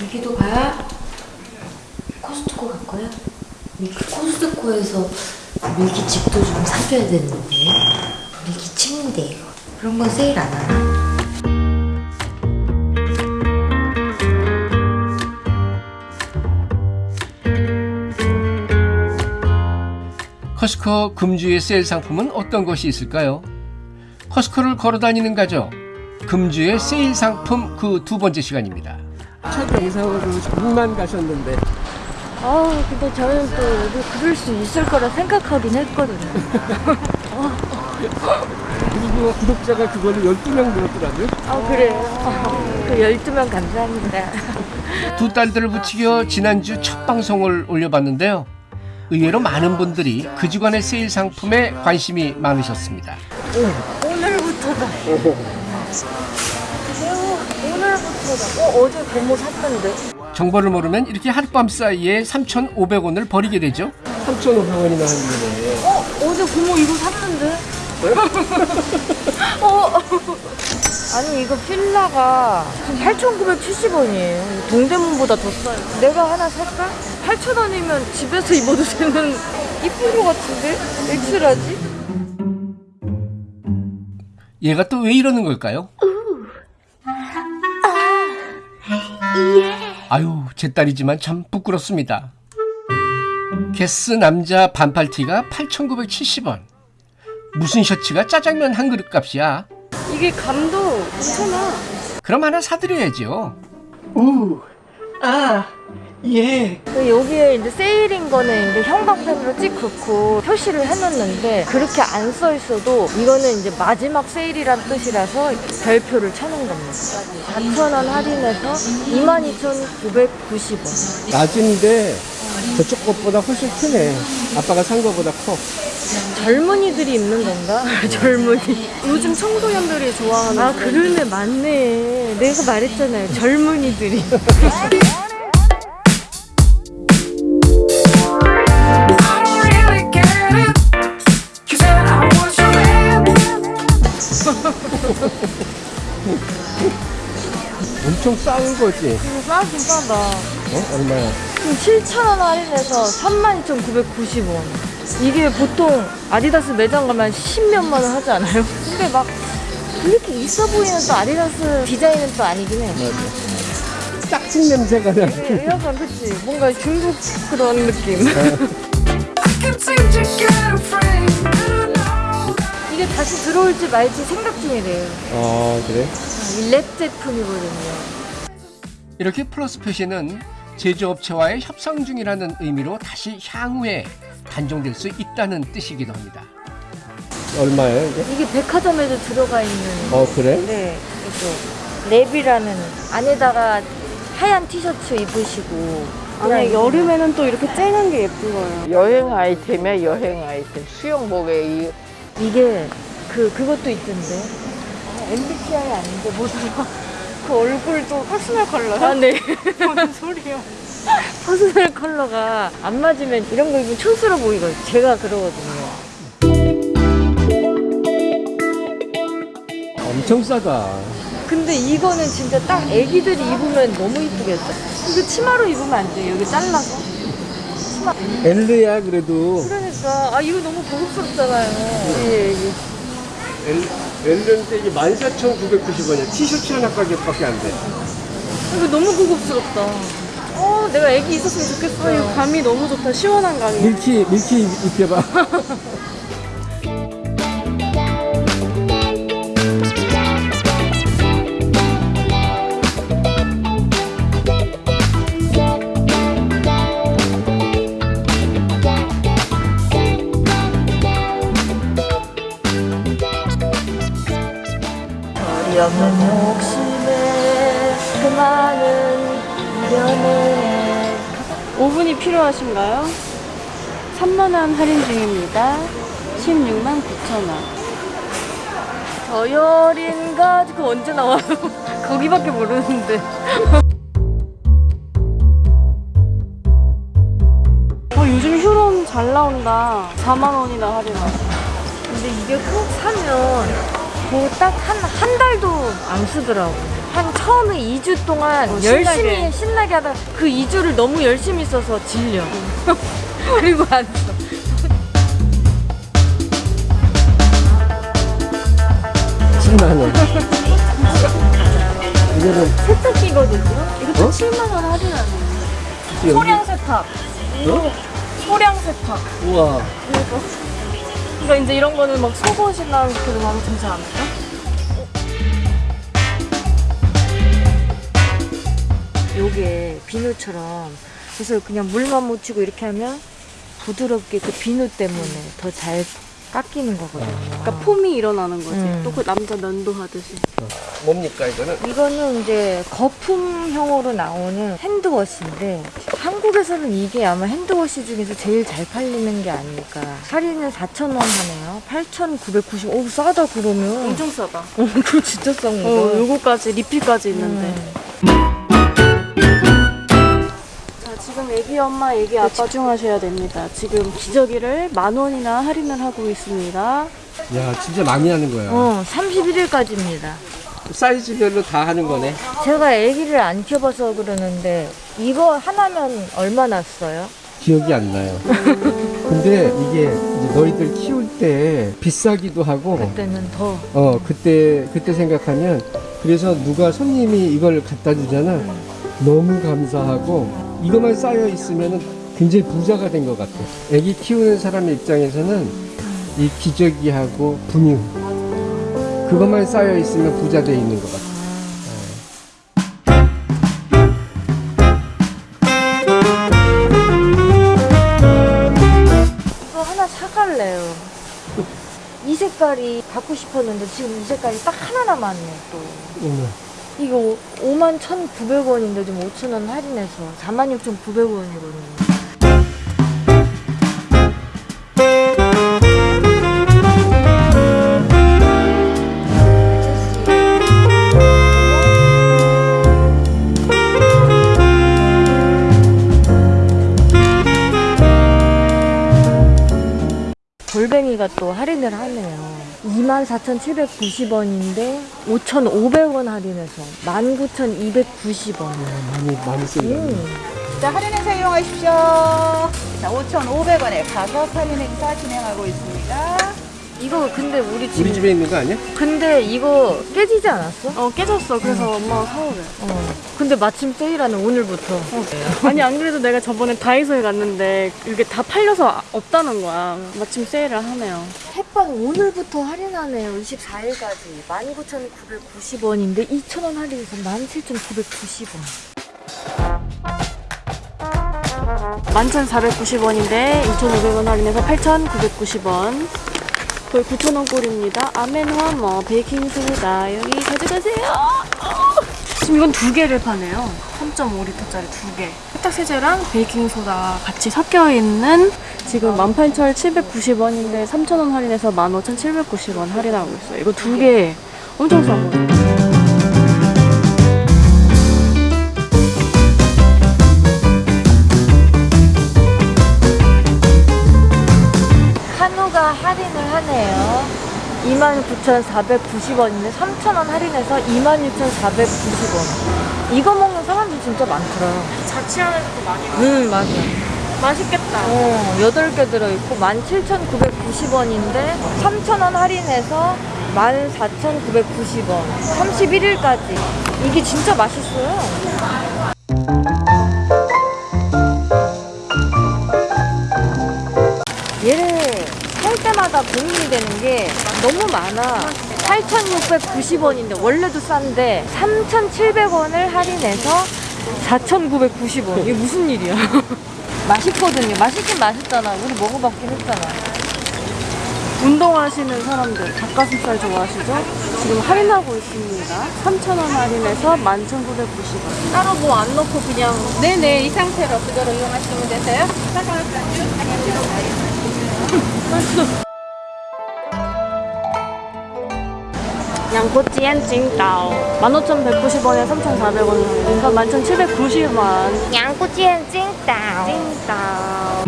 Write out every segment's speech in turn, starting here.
밀키도 가야 코스트코 갈 거야? 코스트코에서 밀키칩도 좀 사줘야 되는데 밀키 칩인데 그런 건 세일 안 하나? 커스코 금주의 세일 상품은 어떤 것이 있을까요? 커스코를 걸어 다니는 가족 금주의 세일 상품 그 두 번째 시간입니다. 첫 영상으로 조금만 가셨는데 아 근데 저는 또 여기 그럴 수 있을 거라 생각하긴 했거든요 그리고 구독자가 그걸로 12명 늘었더라고요. 아 그래요? 그 12명 감사합니다 두 딸들을 붙이겨 지난주 첫 방송을 올려봤는데요. 의외로 많은 분들이 그 주간의 세일 상품에 관심이 많으셨습니다. 오늘부터다 오늘부터다 어, 어제 고모 샀던데 정보를 모르면 이렇게 하룻밤 사이에 3,500원을 버리게 되죠. 3,500원이나 하는데 어? 어제 고모 이거 샀는데? 어? 아니 이거 필라가 8,970원이에요 동대문보다 더 싸요 내가 하나 살까? 8,000원이면 집에서 입어도 되는 이쁜 거 같은데? X-large? 얘가 또 왜 이러는 걸까요? 아유, 제 딸이지만 참 부끄럽습니다. 게스 남자 반팔티가 8,970원. 무슨 셔츠가 짜장면 한 그릇 값이야? 이게 감도 괜찮아 그럼 하나 사드려야죠. 우, 아, 예. 여기에 이제 세일인 거는 이제 형광펜으로 찍 긋고 표시를 해놓는데 그렇게 안 써 있어도 이거는 이제 마지막 세일이란 뜻이라서 별표를 쳐놓은 겁니다. 4,000원 할인해서 22,990원. 낮은데 저쪽 것보다 훨씬 크네. 아빠가 산 거보다 커. 젊은이들이 입는 건가? 젊은이. 요즘 청소년들이 좋아하는 아, 그러네, 맞네. 내가 말했잖아요. 젊은이들이. 엄청 싼 거지. 이거 싸긴 싸다. 어? 얼마야? 지금 7,000원 할인해서 32,990원. 이게 보통 아디다스 매장 가면 10몇만 원 하지 않아요? 근데 막 그렇게 있어 보이는 또 아디다스 디자인은 또 아니긴 해. 짝짓 냄새가 나. 예, 약간 그치? 뭔가 중국 그런 느낌. Know 이게 다시 들어올지 말지 생각 중이래요. 어, 그래? 이 랩 제품이거든요. 이렇게 플러스 표시는 제조업체와의 협상 중이라는 의미로 다시 향후에 단종될 수 있다는 뜻이기도 합니다. 얼마예요, 이게? 이게 백화점에도 들어가 있는 어, 그래? 네, 이거 랩이라는 안에다가 하얀 티셔츠 입으시고 아니 여름에는 또 이렇게 쨍한 게 예쁜 거예요. 여행 아이템이야 여행 아이템 수영복에 이 이게 그 그것도 있던데 MBTI 아닌데 뭐더라 그 얼굴도 personal color요? 아 네. 무슨 소리요? personal color가 안 맞으면 이런 거 입으면 촌스러워 보이거든요. 제가 그러거든요. 엄청 싸다. 근데 이거는 진짜 딱 애기들이 입으면 너무 이쁘겠다. 이거 치마로 입으면 안 돼요. 여기 잘라서. 엘르야, 그래도. 그러니까 아 이거 너무 고급스럽잖아요. 예, 예. 엘, 엘르인데 이게 14,990원이야. 티셔츠 하나 가격밖에 안 돼. 이거 너무 고급스럽다. 어, 내가 애기 있었으면 아, 좋겠어요. 이거 감이 너무 좋다. 시원한 감이. 밀키, 밀키 입혀봐. 없는 욕심에 그 많은 미련에 5분이 필요하신가요? 3만원 할인 중입니다. 16만 9천원. 저 열인가 그거 언제 나와요? 거기밖에 모르는데. 어, 요즘 휴롬 잘 나온다. 4만원이나 할인하고. 근데 이게 꼭 사면 뭐딱한 한 달도 안 쓰더라고. 한 처음에 2주 동안 어, 열심히 신나게. 신나게 하다 그 2주를 너무 열심히 써서 질려. 그리고 안 써. 신나네. 이거는 세탁기거든요. 이것도 어? 7만 원 할인하네. 여기- 소량 세탁. 어? 소량 세탁. 우와. 이거. 그러니까 이제 이런 거는 막 속옷이나 이렇게 넣으면 되지 않을까? 요게 비누처럼 그래서 그냥 물만 묻히고 이렇게 하면 부드럽게 그 비누 때문에 더 잘 깎이는 거거든요. 그러니까 폼이 일어나는 거지. 음. 또그 남자 면도 하듯이. 뭡니까 이거는? 이거는 이제 거품형으로 나오는 핸드워시인데 한국에서는 이게 아마 핸드워시 중에서 제일 잘 팔리는 게 아닐까. 할인은 4,000원 하네요. 8,990. 오 싸다 그러면. 엄청 싸다. 어, 그거 진짜 싼 거다. 어, 요거까지 리필까지 있는데. 음. 애기 엄마, 애기 아빠 집중하셔야 됩니다. 지금 기저귀를 만 원이나 할인을 하고 있습니다. 야 진짜 많이 하는 거야. 어, 31일까지입니다. 사이즈별로 다 하는 거네. 제가 아기를 안 키워봐서 그러는데 이거 하나면 얼마나 써요? 기억이 안 나요. 근데 이게 이제 너희들 키울 때 비싸기도 하고 그때는 더. 어 그때 그때 생각하면 그래서 누가 손님이 이걸 갖다 주잖아. 너무 감사하고 이것만 쌓여 있으면은 굉장히 부자가 된 것 같아. 아기 키우는 사람 입장에서는 이 기저귀하고 분유 그것만 쌓여 있으면 부자 돼 있는 것 같아. 이거 하나 사갈래요. 이 색깔이 갖고 싶었는데 지금 이 색깔이 딱 하나 남았네 또. 어머. 이거 5만 1,900원인데 지금 5,000원 할인해서 46,900원이거든요. 골뱅이가 또 할인을 하네요. 24,790원인데 5,500원 할인해서 19,290원. 많이 많이 쓴다. 음. 자, 할인 행사 이용하십시오. 자, 5,500원에 가격 할인 행사 진행하고 있습니다. 이거 근데 우리 우리 집 집에 있는 거 아니야? 근데 이거 깨지지 않았어? 어, 깨졌어. 그래서 엄마가 사오래. 어. 근데 마침 세일하는 오늘부터. 아니, 안 그래도 내가 저번에 다이소에 갔는데 이게 다 팔려서 없다는 거야. 마침 세일을 하네요. 햇반 오늘부터 할인하네요. 24일까지 19,990원인데 2,000원 할인해서 17,990원. 11,490원인데 2,500원 할인해서 8,990원. 거의 9,000원 꼴입니다. 아멘화머, 베이킹소다. 여기 가져가세요. 지금 이건 두 개를 파네요. 3.5리터짜리 두 개. 세탁세제랑 베이킹소다 같이 섞여 있는 지금 18,790원인데 3,000원 할인해서 15,790원 할인하고 있어요. 이거 두 개 엄청 싼 거예요. 29,490원인데 3,000원 할인해서 26,490원. 이거 먹는 사람들 진짜 많더라. 자취하면서도 많이 응, 맞아. 맛있겠다. 어, 8개 들어있고 17,990원인데 3,000원 할인해서 14,990원. 31일까지. 이게 진짜 맛있어요. 얘를 살 때마다 고민이 되는 게 너무 많아. 8,690원인데 원래도 싼데 3,700원을 할인해서 4,990원. 이게 무슨 일이야? 맛있거든요. 맛있긴 맛있잖아. 우리 먹어봤긴 했잖아. 운동하시는 사람들 닭가슴살 좋아하시죠? 지금 할인하고 있습니다. 3,000원 할인해서 11,990원. 따로 뭐 안 넣고 그냥 네네, 이 상태로 그대로 이용하시면 되세요. 양꼬치엔 찡따오 15,190원에 3,400원 그래서 11,790원 양꼬치엔 찡따오. 찡따오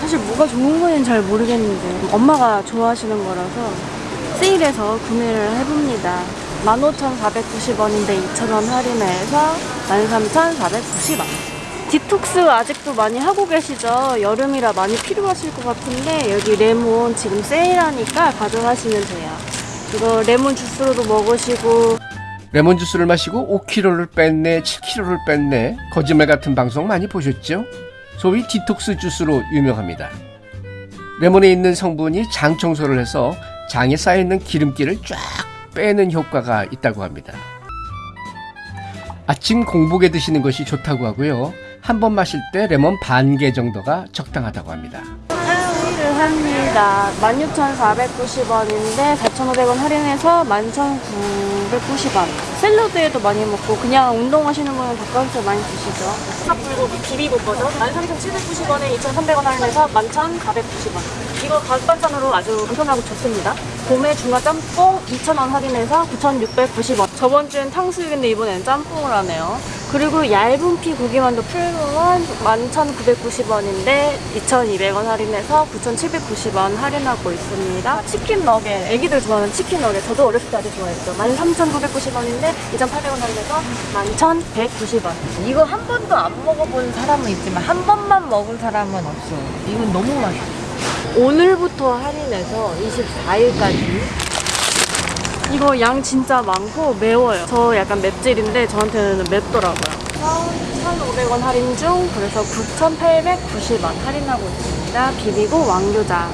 사실 뭐가 좋은 건지는 잘 모르겠는데 엄마가 좋아하시는 거라서 세일해서 구매를 해봅니다. 15,490원인데 2,000원 할인해서 13,490원. 디톡스 아직도 많이 하고 계시죠? 여름이라 많이 필요하실 것 같은데 여기 레몬 지금 세일하니까 가져가시면 돼요. 이거 레몬 주스로도 먹으시고 레몬 주스를 마시고 5kg를 뺐네, 7kg를 뺐네. 거짓말 같은 방송 많이 보셨죠? 소위 디톡스 주스로 유명합니다. 레몬에 있는 성분이 장 청소를 해서 장에 쌓여있는 기름기를 쫙 빼는 효과가 있다고 합니다. 아침 공복에 드시는 것이 좋다고 하고요. 한 번 마실 때 레몬 반 개 정도가 적당하다고 합니다. 세일을 합니다. 16,490원인데 4,500원 할인해서 11,990원. 샐러드에도 많이 먹고 그냥 운동하시는 분은 닭가슴살 많이 드시죠. 탑불고기 비비고 버전 13,790원에 2,300원 할인해서 11,490원. 이거 가격 반찬으로 아주 간편하고 좋습니다. 봄에 중화 짬뽕 2,000원 할인해서 9,690원. 저번 주엔 탕수육인데 이번엔 짬뽕을 하네요. 그리고 얇은 피 고기만두 풀무원 11,990원인데 2,200원 할인해서 9,790원 할인하고 있습니다. 치킨 너겟, 애기들 좋아하는 치킨 너겟. 저도 어렸을 때 아주 좋아했죠. 13,990원인데 2,800원 할인해서 11,190원. 이거 한 번도 안 먹어본 사람은 있지만 한 번만 먹은 사람은 없어. 이건 너무 맛있어. 오늘부터 할인해서 24일까지 이거 양 진짜 많고 매워요. 저 약간 맵찔인데 저한테는 맵더라고요. 1,500원 할인 중 그래서 9,890원 할인하고 있습니다. 비비고 왕교자.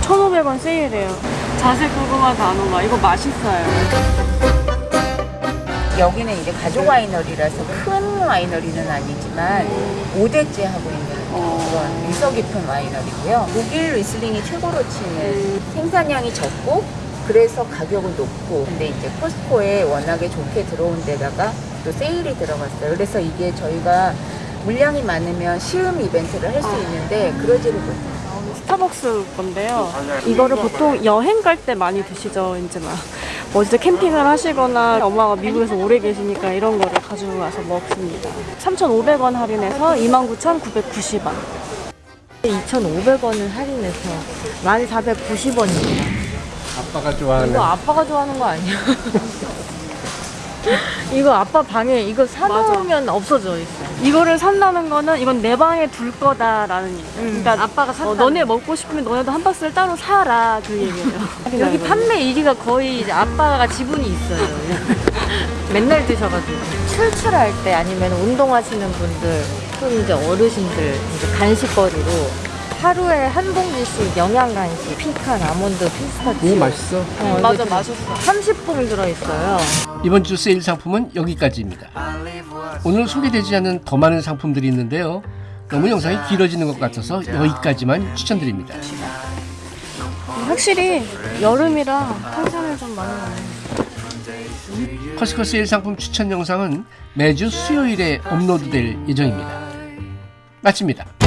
1,500원 세일해요. 자세 궁금한 단어가 이거 맛있어요. 여기는 이제 가족 와이너리라서 큰 와이너리는 아니지만 5대째 하고 있는 그런 유서 깊은 와이너리고요. 독일 리슬링이 최고로 치는 생산량이 적고 그래서 가격은 높고 근데 이제 코스코에 워낙에 좋게 들어온 데다가 또 세일이 들어갔어요. 그래서 이게 저희가 물량이 많으면 시음 이벤트를 할 수 있는데 그러지를 못해요. 스타벅스 건데요. 이거를 보통 여행 갈 때 많이 드시죠. 이제 막 어디서 캠핑을 하시거나 엄마가 미국에서 오래 계시니까 이런 거를 가지고 가서 먹습니다. 3,500원 할인해서 29,990원. 2,500원을 할인해서 1,490원입니다. 아빠가 좋아하는 이거 아빠가 좋아하는 거 아니야? 이거 아빠 방에 이거 사놓으면 없어져 있어. 이거를 산다는 거는 이건 내 방에 둘 거다라는 얘기. 음, 그러니까 아빠가 샀다. 어, 너네 먹고 싶으면 너네도 한 박스를 따로 사라 그 얘기예요. 여기 판매 1위가 거의 이제 아빠가 지분이 있어요. 맨날 드셔가지고. 출출할 때 아니면 운동하시는 분들, 또 이제 어르신들 이제 간식거리로 하루에 한 봉지씩 영양 간식, 피칸, 아몬드, 피스타치오. 오 맛있어. 어, 맞아, 이렇게 맛있어. 30봉 들어있어요. 이번 주 세일 상품은 여기까지입니다. 오늘 소개되지 않은 더 많은 상품들이 있는데요. 너무 영상이 길어지는 것 같아서 여기까지만 추천드립니다. 확실히 여름이라 탄산을 좀 많이 먹어요. 커스코 세일 상품 추천 영상은 매주 수요일에 업로드될 예정입니다. 마칩니다.